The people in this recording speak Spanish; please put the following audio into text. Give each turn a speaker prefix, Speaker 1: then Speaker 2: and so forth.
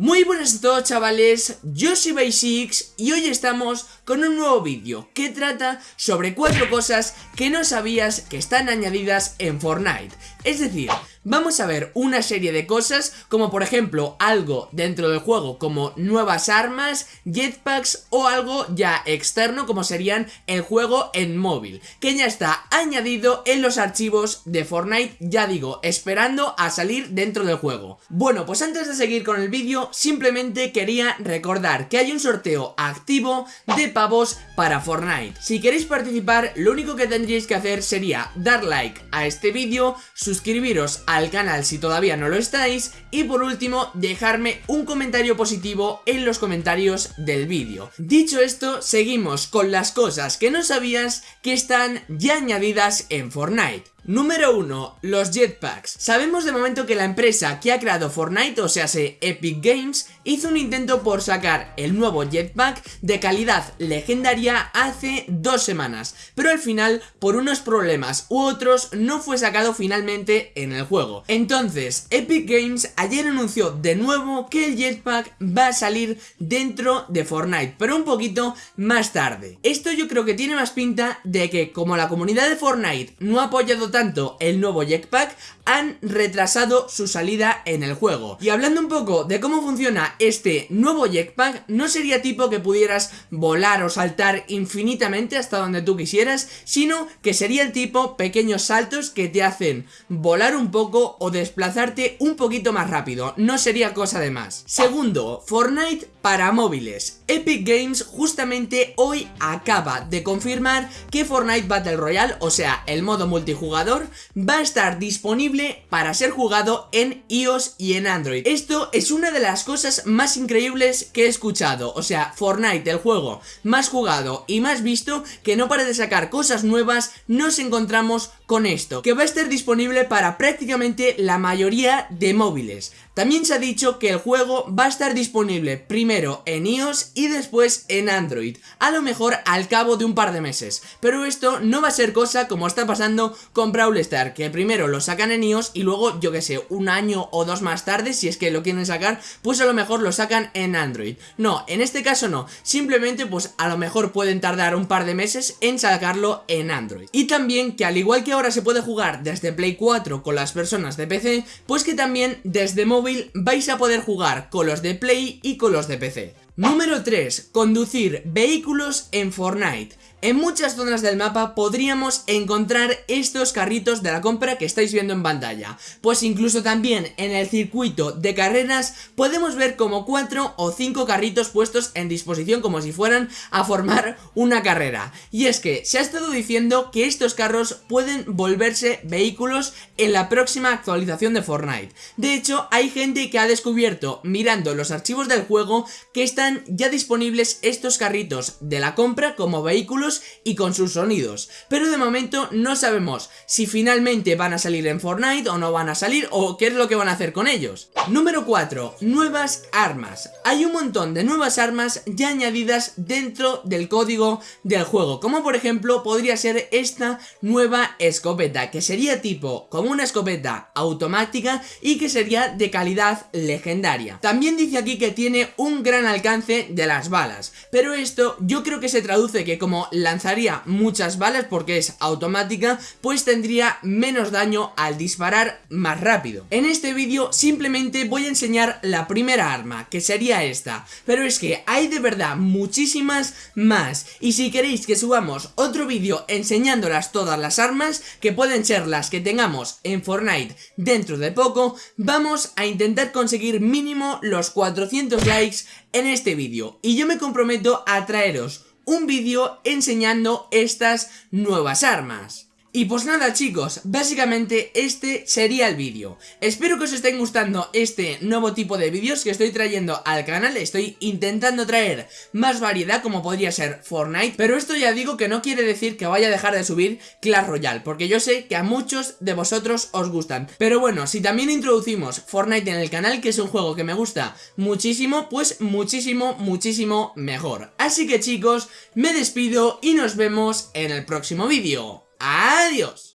Speaker 1: Muy buenas a todos chavales, yo soy Basics y hoy estamos con un nuevo vídeo que trata sobre cuatro cosas que no sabías que están añadidas en Fortnite. Es decir, vamos a ver una serie de cosas como por ejemplo algo dentro del juego como nuevas armas, jetpacks o algo ya externo como serían el juego en móvil Que ya está añadido en los archivos de Fortnite, ya digo, esperando a salir dentro del juego Bueno, pues antes de seguir con el vídeo simplemente quería recordar que hay un sorteo activo de pavos para Fortnite. Si queréis participar, lo único que tendríais que hacer sería dar like a este vídeo, suscribiros al canal si todavía no lo estáis y por último dejarme un comentario positivo en los comentarios del vídeo. Dicho esto, seguimos con las cosas que no sabías que están ya añadidas en Fortnite. Número 1. Los jetpacks. Sabemos de momento que la empresa que ha creado Fortnite, o sea, Epic Games, hizo un intento por sacar el nuevo jetpack de calidad legendaria hace dos semanas, pero al final, por unos problemas u otros, no fue sacado finalmente en el juego. Entonces, Epic Games ayer anunció de nuevo que el jetpack va a salir dentro de Fortnite, pero un poquito más tarde. Esto yo creo que tiene más pinta de que como la comunidad de Fortnite no ha apoyado tanto el nuevo jetpack, han retrasado su salida en el juego. Y hablando un poco de cómo funciona este nuevo jetpack, no sería tipo que pudieras volar o saltar infinitamente hasta donde tú quisieras, sino que sería el tipo pequeños saltos que te hacen volar un poco o desplazarte un poquito más rápido, no sería cosa de más. Segundo, Fortnite para móviles. Epic Games justamente hoy acaba de confirmar que Fortnite Battle Royale, o sea, el modo multijugador, va a estar disponible para ser jugado en iOS y en Android. Esto es una de las cosas más increíbles que he escuchado, o sea, Fortnite, el juego más jugado y más visto, que no para de sacar cosas nuevas, nos encontramos con esto, que va a estar disponible para prácticamente la mayoría de móviles. También se ha dicho que el juego va a estar disponible primero en iOS y después en Android, a lo mejor al cabo de un par de meses. Pero esto no va a ser cosa como está pasando con Brawl Star, que primero lo sacan en iOS y luego, yo que sé, un año o dos más tarde, si es que lo quieren sacar, pues a lo mejor lo sacan en Android. No, en este caso no, simplemente pues a lo mejor pueden tardar un par de meses en sacarlo en Android. Y también que al igual que ahora se puede jugar desde Play 4 con las personas de PC, pues que también desde móvil vais a poder jugar con los de Play y con los de PC. Número 3. Conducir vehículos en Fortnite. En muchas zonas del mapa podríamos encontrar estos carritos de la compra que estáis viendo en pantalla. Pues incluso también en el circuito de carreras podemos ver como 4 o 5 carritos puestos en disposición como si fueran a formar una carrera. Y es que se ha estado diciendo que estos carros pueden volverse vehículos en la próxima actualización de Fortnite. De hecho hay gente que ha descubierto mirando los archivos del juego que están ya disponibles estos carritos de la compra como vehículos y con sus sonidos. Pero de momento no sabemos si finalmente van a salir en Fortnite o no van a salir o qué es lo que van a hacer con ellos. Número 4. Nuevas armas. Hay un montón de nuevas armas ya añadidas dentro del código del juego, como por ejemplo podría ser esta nueva escopeta, que sería tipo como una escopeta automática y que sería de calidad legendaria. También dice aquí que tiene un gran alcance de las balas, pero esto yo creo que se traduce que como lanzaría muchas balas porque es automática, pues tendría menos daño al disparar más rápido. En este vídeo simplemente voy a enseñar la primera arma, que sería esta, pero es que hay de verdad muchísimas más, y si queréis que subamos otro vídeo enseñándolas todas las armas, que pueden ser las que tengamos en Fortnite dentro de poco, vamos a intentar conseguir mínimo los 400 likes en este vídeo, y yo me comprometo a traeros un vídeo enseñando estas nuevas armas. Y pues nada chicos, básicamente este sería el vídeo. Espero que os estén gustando este nuevo tipo de vídeos que estoy trayendo al canal. Estoy intentando traer más variedad como podría ser Fortnite Pero esto ya digo que no quiere decir que vaya a dejar de subir Clash Royale Porque yo sé que a muchos de vosotros os gustan. Pero bueno, si también introducimos Fortnite en el canal Que es un juego que me gusta muchísimo Pues muchísimo, muchísimo mejor. Así que chicos, me despido y nos vemos en el próximo vídeo Adiós.